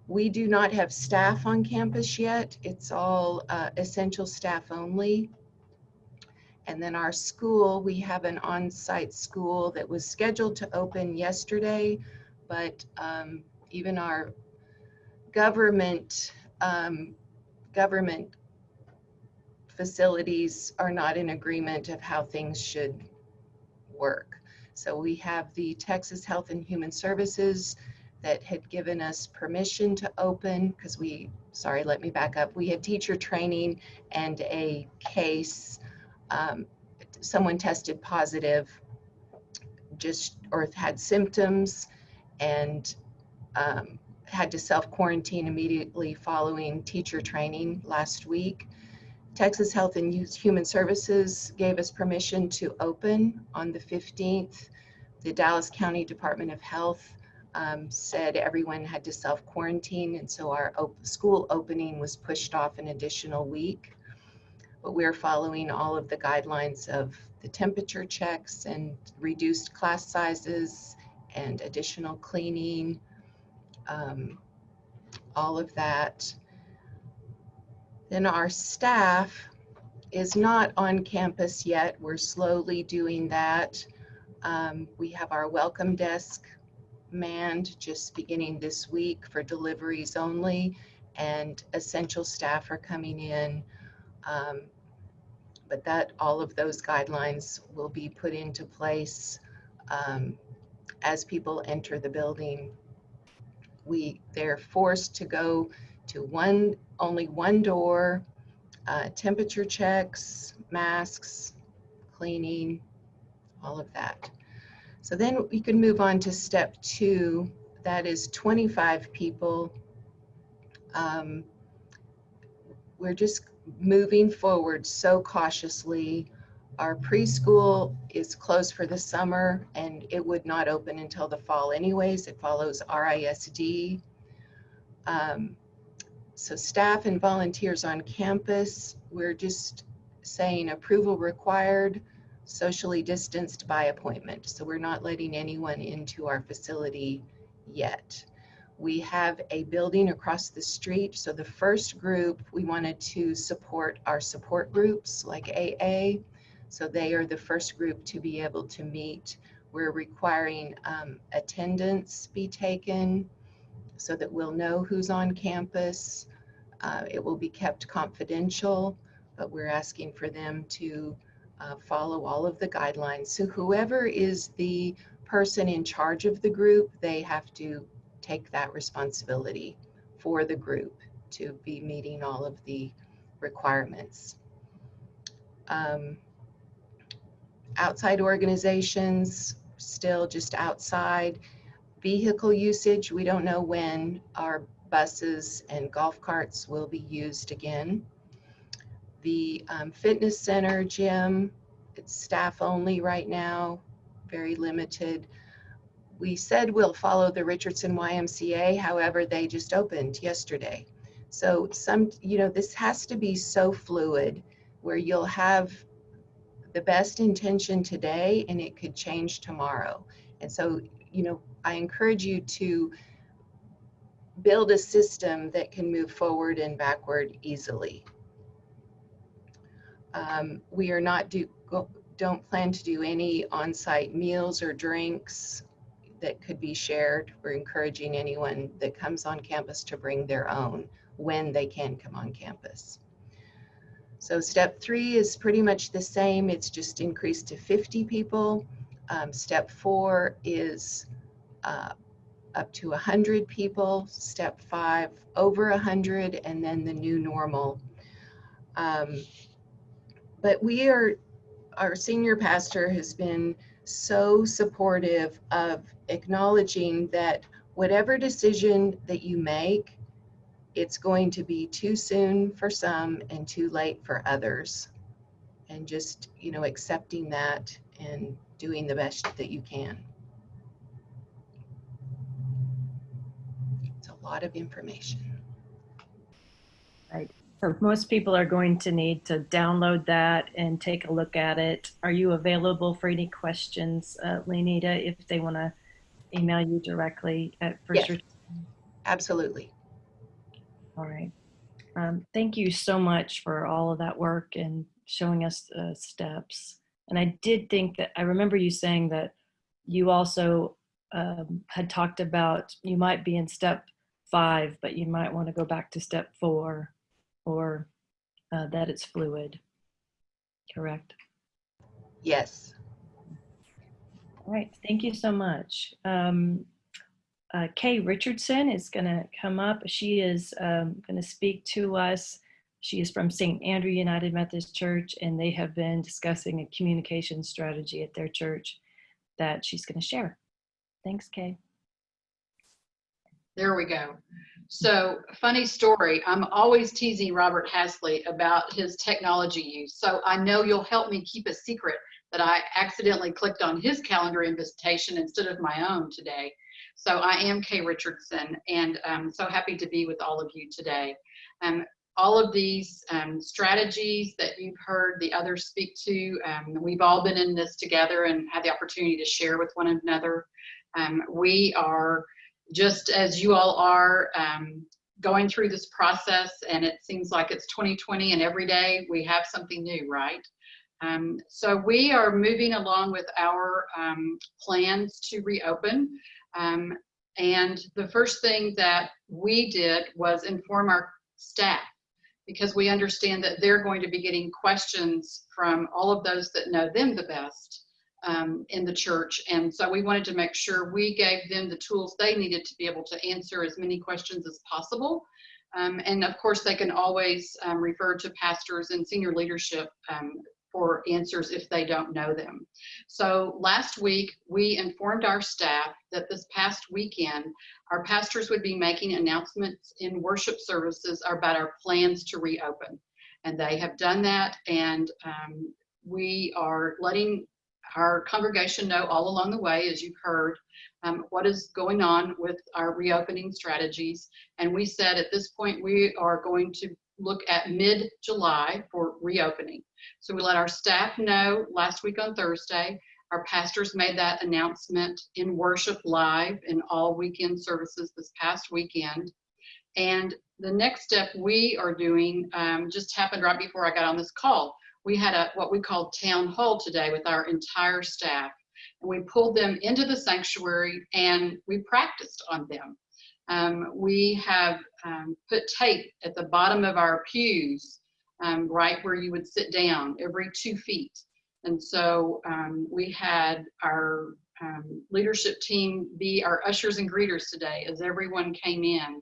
We do not have staff on campus yet. It's all uh, essential staff only. And then our school, we have an on-site school that was scheduled to open yesterday, but um, even our government um, government facilities are not in agreement of how things should work. So we have the Texas Health and Human Services that had given us permission to open because we, sorry, let me back up. We had teacher training and a case. Um, someone tested positive just or had symptoms and um, had to self quarantine immediately following teacher training last week. Texas Health and Human Services gave us permission to open on the 15th. The Dallas County Department of Health um, said everyone had to self quarantine, and so our op school opening was pushed off an additional week. But we're following all of the guidelines of the temperature checks and reduced class sizes and additional cleaning, um, all of that. Then our staff is not on campus yet. We're slowly doing that. Um, we have our welcome desk manned just beginning this week for deliveries only, and essential staff are coming in. Um, but that all of those guidelines will be put into place um, as people enter the building. We they're forced to go to one only one door, uh, temperature checks, masks, cleaning, all of that. So then we can move on to step two. That is 25 people. Um, we're just moving forward so cautiously. Our preschool is closed for the summer and it would not open until the fall anyways. It follows RISD. Um, so staff and volunteers on campus, we're just saying approval required, socially distanced by appointment. So we're not letting anyone into our facility yet. We have a building across the street. So the first group, we wanted to support our support groups like AA. So they are the first group to be able to meet. We're requiring um, attendance be taken so that we'll know who's on campus. Uh, It will be kept confidential, but we're asking for them to uh, follow all of the guidelines. So whoever is the person in charge of the group, they have to take that responsibility for the group to be meeting all of the requirements. Um, Outside organizations, still just outside. Vehicle usage, we don't know when our buses and golf carts will be used again. The um, fitness center gym, it's staff only right now, very limited. We said we'll follow the Richardson YMCA, however, they just opened yesterday. So some, you know, this has to be so fluid where you'll have the best intention today and it could change tomorrow. And so, you know, I encourage you to build a system that can move forward and backward easily. Um, we are not do, go, don't plan to do any on-site meals or drinks that could be shared. We're encouraging anyone that comes on campus to bring their own when they can come on campus. So step three is pretty much the same. It's just increased to 50 people. Um, step four is uh, up to 100 people. Step five, over 100, and then the new normal. Um, but we are, our senior pastor has been so supportive of acknowledging that whatever decision that you make, it's going to be too soon for some and too late for others. And just, you know, accepting that and doing the best that you can. It's a lot of information. Right. So most people are going to need to download that and take a look at it. Are you available for any questions, uh, Lenita, if they want to email you directly at First? Yes. Absolutely. All right. Um, thank you so much for all of that work and showing us the steps. And I did think that I remember you saying that you also um, had talked about you might be in step five, but you might want to go back to step four or uh, that it's fluid. Correct. Yes. All right. Thank you so much. Um, uh, Kay Richardson is going to come up. She is um, going to speak to us. She is from St. Andrew United Methodist Church, and they have been discussing a communication strategy at their church that she's going to share. Thanks, Kay. There we go. So funny story. I'm always teasing Robert Hasley about his technology use. So I know you'll help me keep a secret that I accidentally clicked on his calendar invitation instead of my own today. So I am Kay Richardson and I'm so happy to be with all of you today. Um, all of these um, strategies that you've heard the others speak to, um, we've all been in this together and had the opportunity to share with one another. Um, we are just as you all are um, going through this process and it seems like it's 2020 and every day we have something new, right? Um, so we are moving along with our um, plans to reopen. Um, and the first thing that we did was inform our staff because we understand that they're going to be getting questions from all of those that know them the best um, in the church. And so we wanted to make sure we gave them the tools they needed to be able to answer as many questions as possible. Um, and of course, they can always um, refer to pastors and senior leadership um, for answers if they don't know them. So last week, we informed our staff that this past weekend, our pastors would be making announcements in worship services about our plans to reopen. And they have done that. And um, we are letting our congregation know all along the way, as you've heard, um, what is going on with our reopening strategies. And we said at this point, we are going to look at mid-July for reopening. So we let our staff know last week on Thursday. Our pastors made that announcement in worship live in all weekend services this past weekend. And the next step we are doing um, just happened right before I got on this call. We had a what we call town hall today with our entire staff, and we pulled them into the sanctuary and we practiced on them. Um, we have um, put tape at the bottom of our pews, um, right where you would sit down, every two feet. And so um, we had our um, leadership team be our ushers and greeters today as everyone came in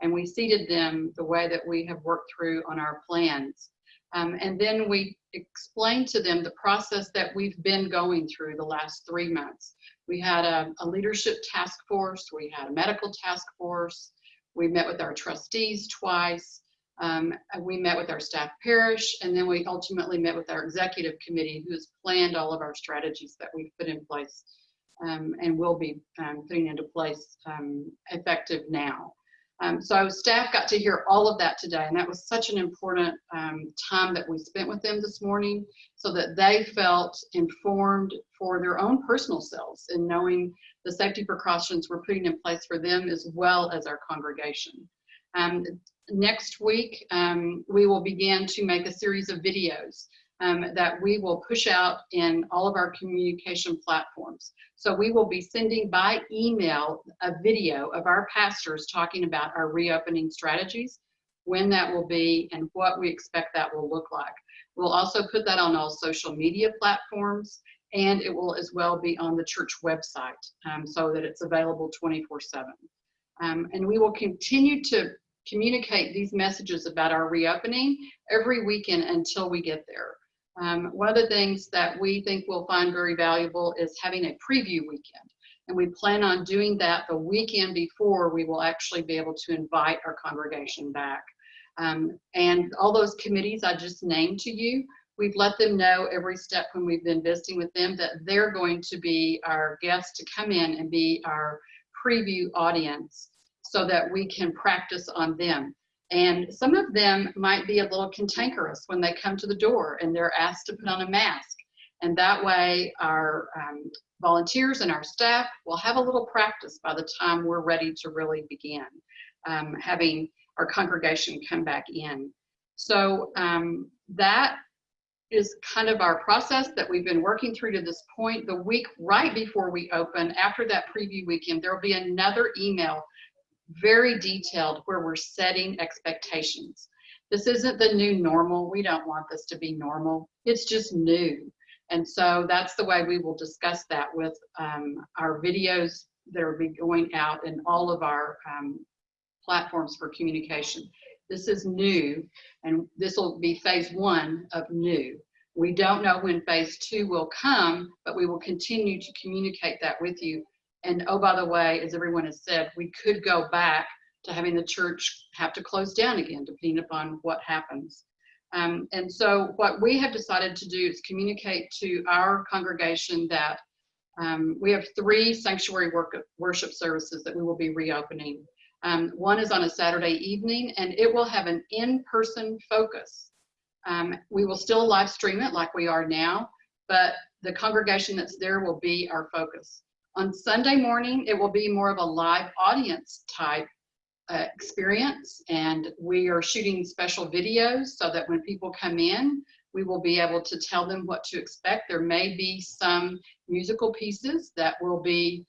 and we seated them the way that we have worked through on our plans. Um, and then we explained to them the process that we've been going through the last three months. We had a, a leadership task force, we had a medical task force, we met with our trustees twice, um, we met with our staff parish, and then we ultimately met with our executive committee who has planned all of our strategies that we've put in place um, and will be um, putting into place um, effective now. Um, so staff got to hear all of that today, and that was such an important um, time that we spent with them this morning so that they felt informed for their own personal selves in knowing the safety precautions we're putting in place for them as well as our congregation. Um, next week, um, we will begin to make a series of videos um, that we will push out in all of our communication platforms. So we will be sending by email a video of our pastors talking about our reopening strategies, when that will be, and what we expect that will look like. We'll also put that on all social media platforms, and it will as well be on the church website um, so that it's available 24 7. Um, and we will continue to communicate these messages about our reopening every weekend until we get there. Um, one of the things that we think we'll find very valuable is having a preview weekend. And we plan on doing that the weekend before we will actually be able to invite our congregation back. Um, and all those committees I just named to you, we've let them know every step when we've been visiting with them that they're going to be our guests to come in and be our preview audience so that we can practice on them. And some of them might be a little cantankerous when they come to the door and they're asked to put on a mask. And that way our um, volunteers and our staff will have a little practice by the time we're ready to really begin um, having our congregation come back in. So um, that is kind of our process that we've been working through to this point. The week right before we open, after that preview weekend, there will be another email very detailed where we're setting expectations. This isn't the new normal. We don't want this to be normal. It's just new. And so that's the way we will discuss that with um, our videos that will be going out in all of our um, platforms for communication. This is new, and this will be phase one of new. We don't know when phase two will come, but we will continue to communicate that with you and oh, by the way, as everyone has said, we could go back to having the church have to close down again, depending upon what happens. Um, and so what we have decided to do is communicate to our congregation that um, we have three sanctuary work, worship services that we will be reopening. Um, one is on a Saturday evening and it will have an in-person focus. Um, we will still live stream it like we are now, but the congregation that's there will be our focus. On Sunday morning, it will be more of a live audience type uh, experience and we are shooting special videos so that when people come in, we will be able to tell them what to expect. There may be some musical pieces that will be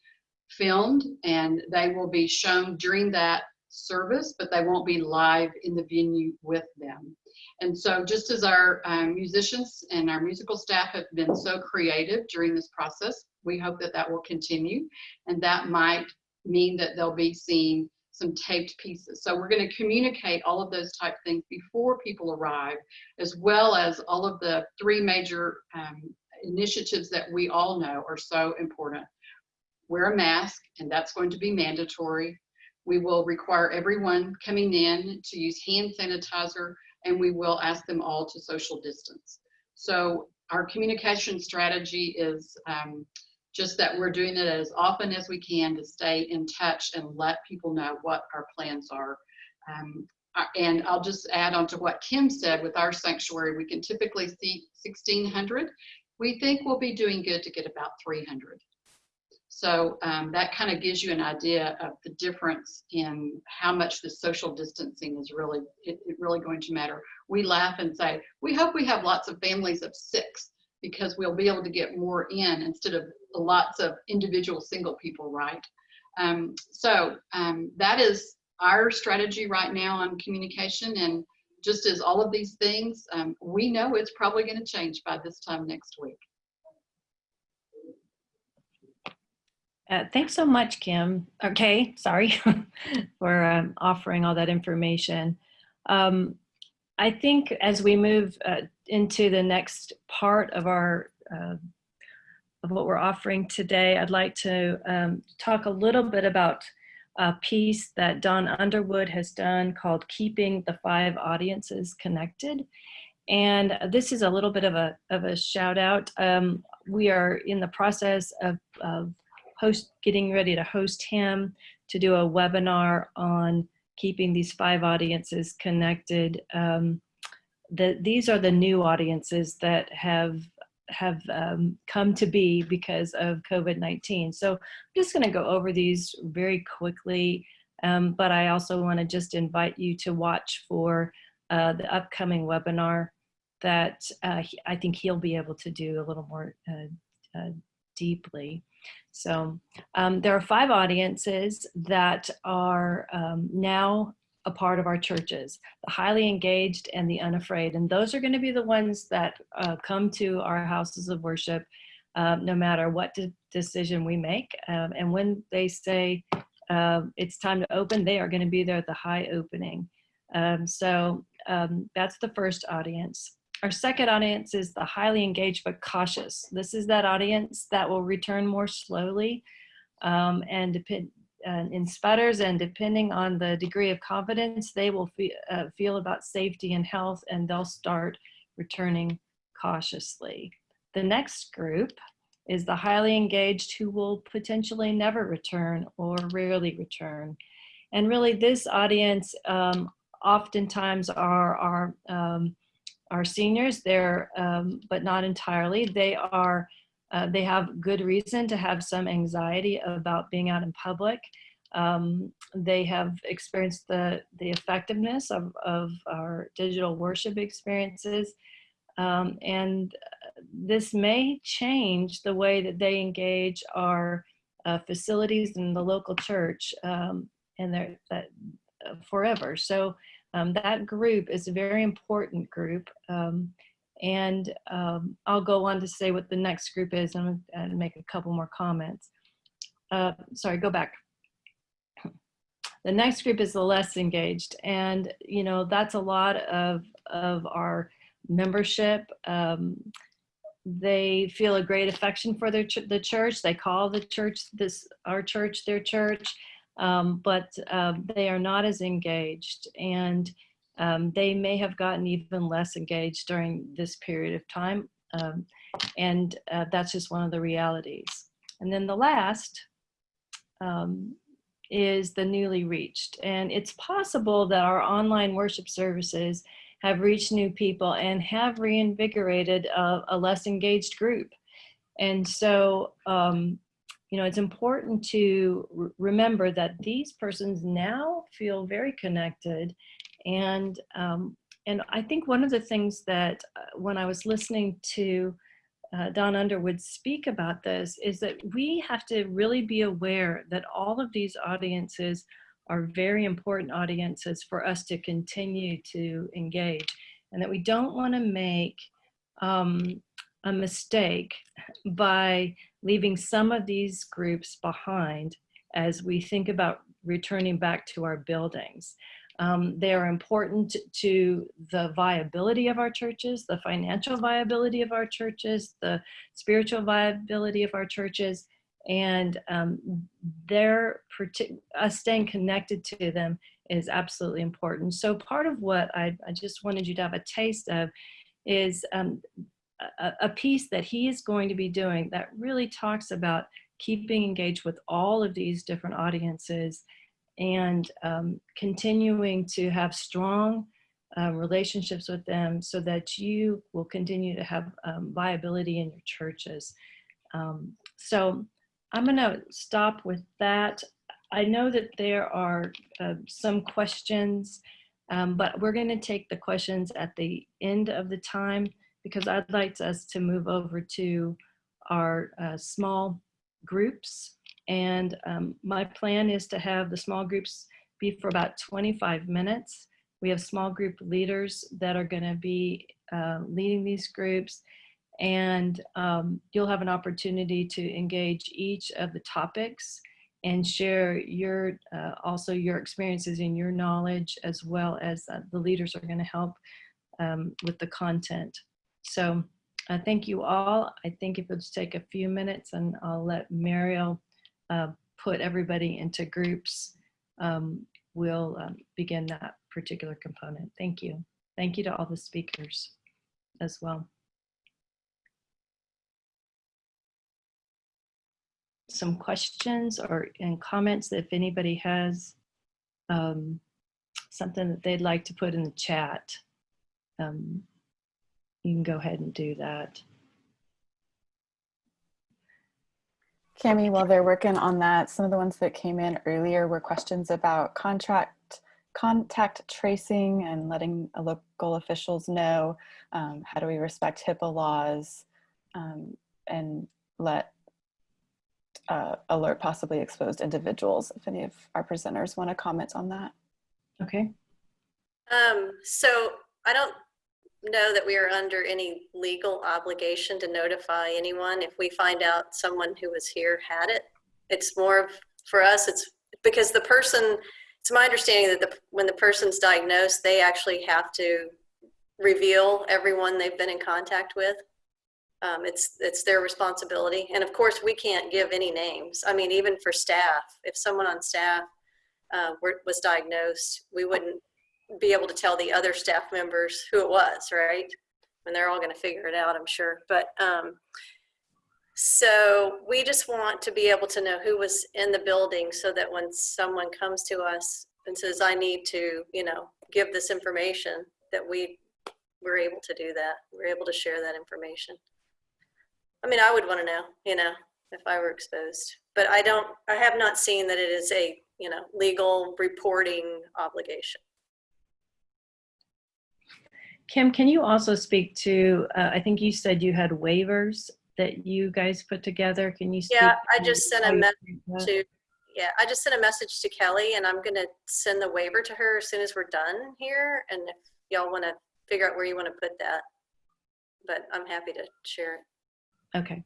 filmed and they will be shown during that service, but they won't be live in the venue with them. And so just as our um, musicians and our musical staff have been so creative during this process, we hope that that will continue and that might mean that they'll be seeing some taped pieces. So we're going to communicate all of those type things before people arrive, as well as all of the three major um, initiatives that we all know are so important. Wear a mask, and that's going to be mandatory. We will require everyone coming in to use hand sanitizer, and we will ask them all to social distance. So our communication strategy is um, just that we're doing it as often as we can to stay in touch and let people know what our plans are. Um, uh, and I'll just add on to what Kim said with our sanctuary, we can typically see 1600 We think we'll be doing good to get about 300. So um, that kind of gives you an idea of the difference in how much the social distancing is really, it, it really going to matter. We laugh and say, we hope we have lots of families of six because we'll be able to get more in instead of lots of individual single people, right? Um, so um, that is our strategy right now on communication. And just as all of these things, um, we know it's probably going to change by this time next week. Uh, thanks so much, Kim. Okay, sorry *laughs* for um, offering all that information. Um, I think as we move uh, into the next part of our uh, of what we're offering today, I'd like to um, talk a little bit about a piece that Don Underwood has done called Keeping the Five Audiences Connected. And this is a little bit of a, of a shout out. Um, we are in the process of, of host, getting ready to host him to do a webinar on keeping these five audiences connected. Um, the, these are the new audiences that have have um, come to be because of COVID-19. So I'm just gonna go over these very quickly, um, but I also wanna just invite you to watch for uh, the upcoming webinar that uh, he, I think he'll be able to do a little more uh, uh deeply. So um, there are five audiences that are um, now a part of our churches, the highly engaged and the unafraid. And those are gonna be the ones that uh, come to our houses of worship um, no matter what de decision we make. Um, and when they say uh, it's time to open, they are gonna be there at the high opening. Um, so that's the first audience. Our second audience is the highly engaged but cautious. This is that audience that will return more slowly um, and depend, uh, in sputters and depending on the degree of confidence they will fe uh, feel about safety and health and they'll start returning cautiously. The next group is the highly engaged who will potentially never return or rarely return. And really this audience um, oftentimes are our, um, our seniors, they're, um, but not entirely. They are uh, they have good reason to have some anxiety about being out in public. Um, they have experienced the, the effectiveness of, of our digital worship experiences. Um, and uh, this may change the way that they engage our uh, facilities in the local church um, and they're, that, uh, forever. So um, that group is a very important group. Um, and um, I'll go on to say what the next group is and, and make a couple more comments. Uh, sorry, go back. The next group is the less engaged. And, you know, that's a lot of, of our membership. Um, they feel a great affection for their ch the church. They call the church, this our church, their church, um, but uh, they are not as engaged. And um, they may have gotten even less engaged during this period of time. Um, and uh, that's just one of the realities. And then the last um, is the newly reached. And it's possible that our online worship services have reached new people and have reinvigorated a, a less engaged group. And so, um, you know, it's important to remember that these persons now feel very connected and, um, and I think one of the things that uh, when I was listening to uh, Don Underwood speak about this is that we have to really be aware that all of these audiences are very important audiences for us to continue to engage and that we don't want to make um, a mistake by leaving some of these groups behind as we think about returning back to our buildings. Um, they are important to the viability of our churches, the financial viability of our churches, the spiritual viability of our churches, and um, their us staying connected to them is absolutely important. So part of what I, I just wanted you to have a taste of is um, a, a piece that he is going to be doing that really talks about keeping engaged with all of these different audiences and um, continuing to have strong um, relationships with them so that you will continue to have um, viability in your churches. Um, so I'm going to stop with that. I know that there are uh, some questions, um, but we're going to take the questions at the end of the time because I'd like us to move over to our uh, small groups. And um, my plan is to have the small groups be for about 25 minutes. We have small group leaders that are going to be uh, leading these groups. And um, you'll have an opportunity to engage each of the topics and share your uh, also your experiences and your knowledge as well as uh, the leaders are going to help um, with the content. So uh, thank you all. I think if it'll just take a few minutes and I'll let Mariel uh, put everybody into groups, um, we'll um, begin that particular component. Thank you. Thank you to all the speakers as well. Some questions or and comments if anybody has um, something that they'd like to put in the chat. Um, you can go ahead and do that. Cami, while they're working on that, some of the ones that came in earlier were questions about contract contact tracing and letting local officials know um, how do we respect HIPAA laws um, and let uh, alert possibly exposed individuals. If any of our presenters want to comment on that. Okay. Um, so I don't know that we are under any legal obligation to notify anyone if we find out someone who was here had it. It's more of, for us, it's because the person, it's my understanding that the, when the person's diagnosed, they actually have to reveal everyone they've been in contact with. Um, it's, it's their responsibility. And of course, we can't give any names. I mean, even for staff, if someone on staff uh, were, was diagnosed, we wouldn't be able to tell the other staff members who it was, right? And they're all going to figure it out, I'm sure. But um, so we just want to be able to know who was in the building so that when someone comes to us and says, I need to, you know, give this information, that we we're able to do that. We're able to share that information. I mean, I would want to know, you know, if I were exposed, but I don't, I have not seen that it is a, you know, legal reporting obligation. Kim, can you also speak to, uh, I think you said you had waivers that you guys put together. Can you speak? Yeah, I just sent a message to, yeah, I just sent a message to Kelly and I'm gonna send the waiver to her as soon as we're done here. And if y'all wanna figure out where you wanna put that. But I'm happy to share it. Okay.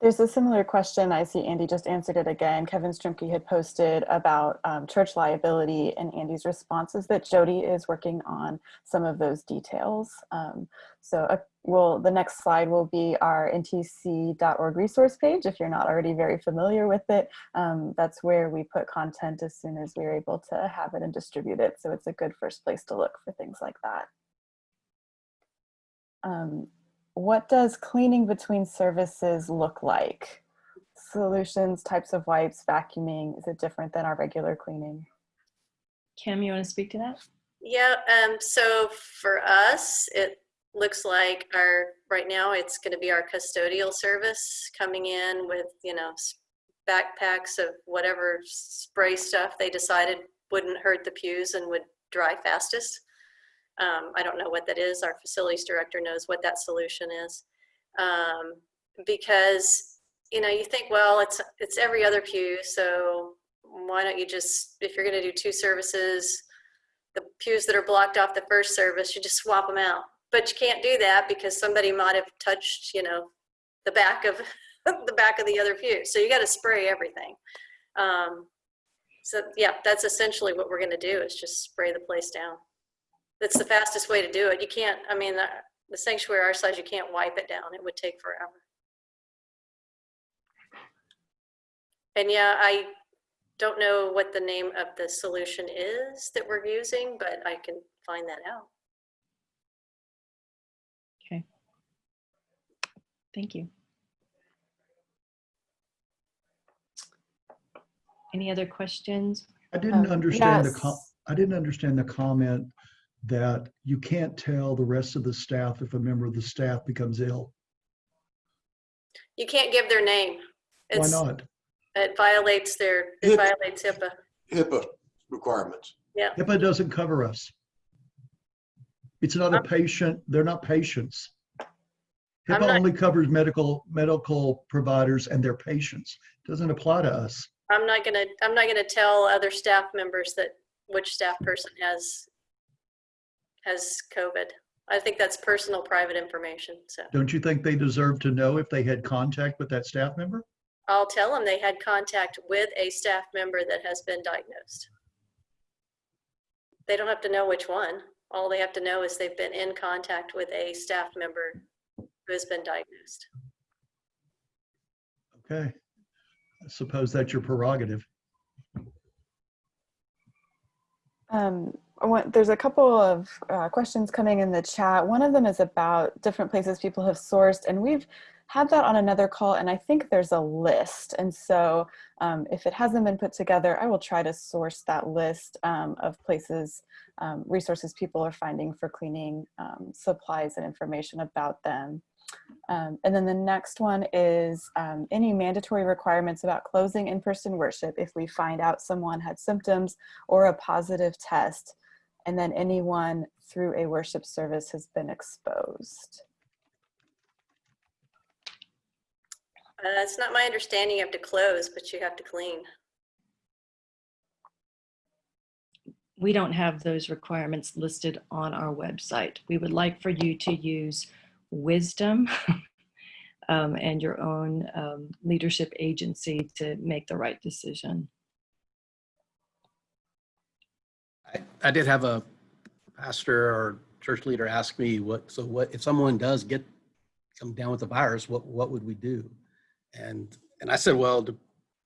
There's a similar question. I see Andy just answered it again. Kevin Strumke had posted about um, church liability and Andy's responses that Jody is working on some of those details. Um, so uh, well, the next slide will be our ntc.org resource page. If you're not already very familiar with it, um, that's where we put content as soon as we're able to have it and distribute it. So it's a good first place to look for things like that. Um, what does cleaning between services look like? Solutions, types of wipes, vacuuming, is it different than our regular cleaning? Kim, you want to speak to that? Yeah, um, so for us, it looks like our, right now, it's gonna be our custodial service coming in with, you know, s- backpacks of whatever spray stuff they decided wouldn't hurt the pews and would dry fastest. Um, I don't know what that is. Our facilities director knows what that solution is. Um, because, you know, you think, well, it's, it's every other pew, so why don't you just, if you're gonna do two services, the pews that are blocked off the first service, you just swap them out. But you can't do that because somebody might have touched, you know, the back of *laughs* the back of the other pew. So you got to spray everything. Um, so yeah, that's essentially what we're going to do is just spray the place down. That's the fastest way to do it. You can't. I mean, the, the sanctuary our size, you can't wipe it down. It would take forever. And yeah, I don't know what the name of the solution is that we're using, but I can find that out. Okay. Thank you. Any other questions? I didn't Um, understand the, yes. com- I didn't understand the comment that you can't tell the rest of the staff if a member of the staff becomes ill? You can't give their name. Why It's, not? it violates their, it It- violates HIPAA. HIPAA requirements. Yeah. HIPAA doesn't cover us. It's not a patient, they're not patients. I'm HIPAA not- only covers medical, medical providers and their patients. Doesn't apply to us. I'm not gonna, I'm not gonna tell other staff members that which staff person has, has COVID. I think that's personal, private information, so. Don't you think they deserve to know if they had contact with that staff member? I'll tell them they had contact with a staff member that has been diagnosed. They don't have to know which one. All they have to know is they've been in contact with a staff member who has been diagnosed. Okay. I suppose that's your prerogative. Um, I want, there's a couple of uh, questions coming in the chat. One of them is about different places people have sourced, and we've had that on another call, and I think there's a list. And so um, if it hasn't been put together, I will try to source that list um, of places, um, resources people are finding for cleaning um, supplies and information about them. Um, and then the next one is um, any mandatory requirements about closing in-person worship if we find out someone had symptoms or a positive test, and then anyone through a worship service has been exposed. Uh, it's not my understanding you have to close, but you have to clean. We don't have those requirements listed on our website. We would like for you to use wisdom *laughs* um, and your own um, leadership agency to make the right decision. I, did have a pastor or church leader ask me what, so what, if someone does get, come down with the virus, what, what would we do? And, and I said, well,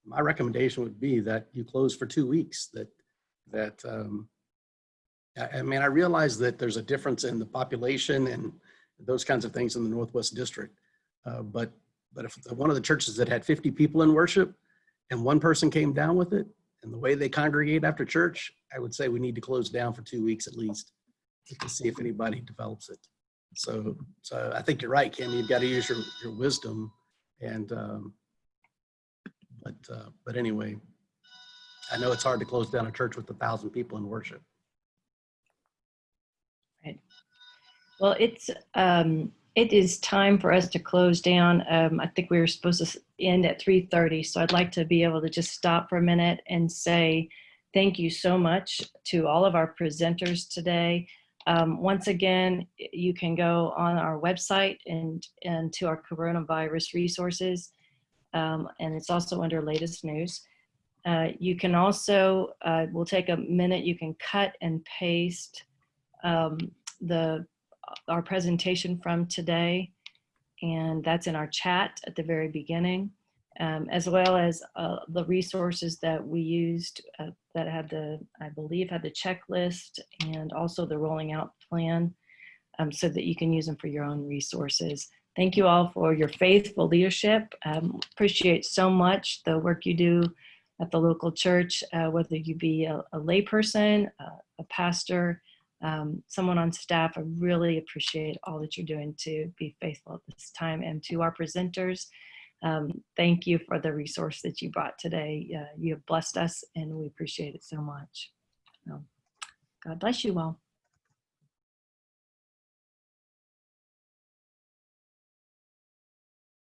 my recommendation would be that you close for two weeks, that, that, um, I, I mean, I realize that there's a difference in the population and those kinds of things in the Northwest District. Uh, but, but if one of the churches that had 50 people in worship and one person came down with it, and the way they congregate after church, I would say we need to close down for two weeks at least to see if anybody develops it. So, so I think you're right, Kim. You've got to use your, your wisdom and, um, but, uh, but anyway, I know it's hard to close down a church with a thousand people in worship. Right. Well, it's, um, it is time for us to close down. Um, I think we were supposed to end at 3:30, so I'd like to be able to just stop for a minute and say thank you so much to all of our presenters today. Um, once again, you can go on our website and, and to our coronavirus resources, um, and it's also under latest news. Uh, you can also, uh, we'll take a minute, you can cut and paste um, the our presentation from today, and that's in our chat at the very beginning, um, as well as uh, the resources that we used uh, that had the, I believe, had the checklist and also the rolling out plan um, so that you can use them for your own resources. Thank you all for your faithful leadership. Um, appreciate so much the work you do at the local church, uh, whether you be a, a layperson, uh, a pastor, um, someone on staff. I really appreciate all that you're doing to be faithful at this time. And to our presenters, um, thank you for the resource that you brought today. Uh, you have blessed us and we appreciate it so much. So, God bless you all.